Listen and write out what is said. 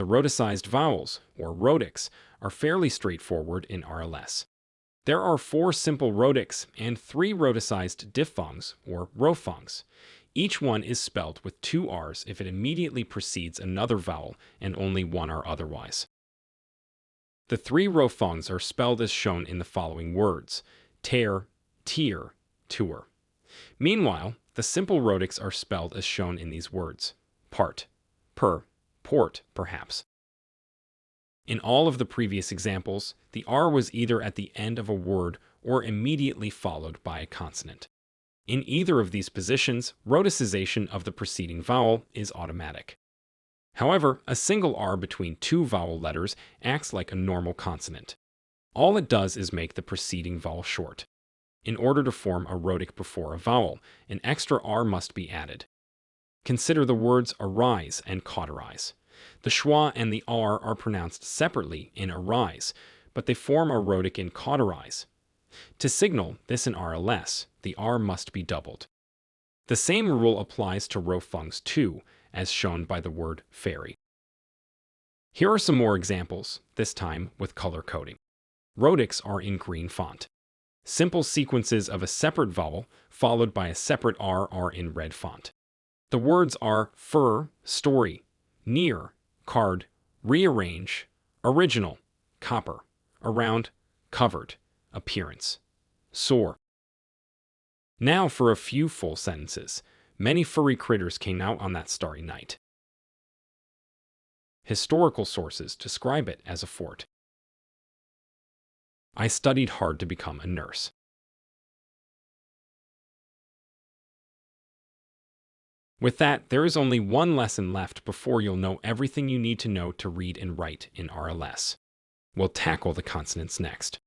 The rhoticized vowels, or rhotics, are fairly straightforward in RLS. There are four simple rhotics and three rhoticized diphthongs, or rhophthongs. Each one is spelled with two R's if it immediately precedes another vowel and only one R otherwise. The three rhophthongs are spelled as shown in the following words tear, tear, tour. Meanwhile, the simple rhotics are spelled as shown in these words part, per, port, perhaps. In all of the previous examples, the R was either at the end of a word or immediately followed by a consonant. In either of these positions, rhoticization of the preceding vowel is automatic. However, a single R between two vowel letters acts like a normal consonant. All it does is make the preceding vowel short. In order to form a rhotic before a vowel, an extra R must be added. Consider the words arise and cauterize. The schwa and the r are pronounced separately in arise, but they form a rhotic in cauterize. To signal this in RLS, the r must be doubled. The same rule applies to rhophthongs too, as shown by the word fairy. Here are some more examples, this time with color coding. Rhotics are in green font. Simple sequences of a separate vowel followed by a separate R are in red font. The words are fur, story, near, card, rearrange, original, copper, around, covered, appearance, sore. Now for a few full sentences. Many furry critters came out on that starry night. Historical sources describe it as a fort. I studied hard to become a nurse. With that, there is only one lesson left before you'll know everything you need to know to read and write in RLS. We'll tackle the consonants next.